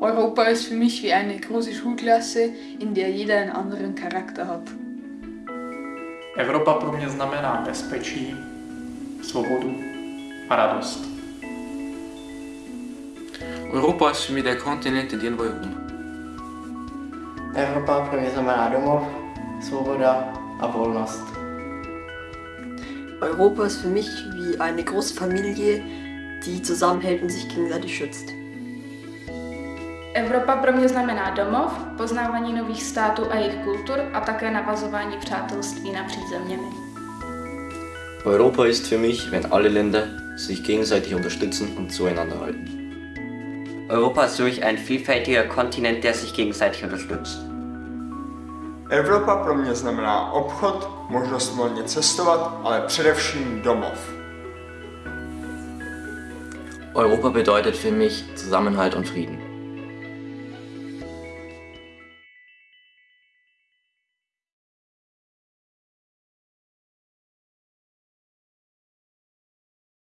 Europa ist für mich wie eine große Schulklasse, in der jeder einen anderen Charakter hat. Evropa pro mě znamená bezpečí, svobodu a radost. Europa ist für mich der Kontinent, in dem wir rum. Evropa pro mě znamená domov, svoboda a volnost. Europa ist für mich wie eine große Familie, die zusammenhält und sich gegenseitig schützt. Evropa pro mě znamená domov, poznávání nových států a jejich kultur a také navazování přátelství napříč zeměmi. Europa ist für mich, wenn alle Länder sich gegenseitig unterstützen und zueinander halten. Europa ist für mich ein vielfältiger Kontinent, der sich gegenseitig unterstützt. Evropa pro mě znamená obchod, možnost volně cestovat, ale především domov. Europa bedeutet für mich Zusammenhalt und Frieden.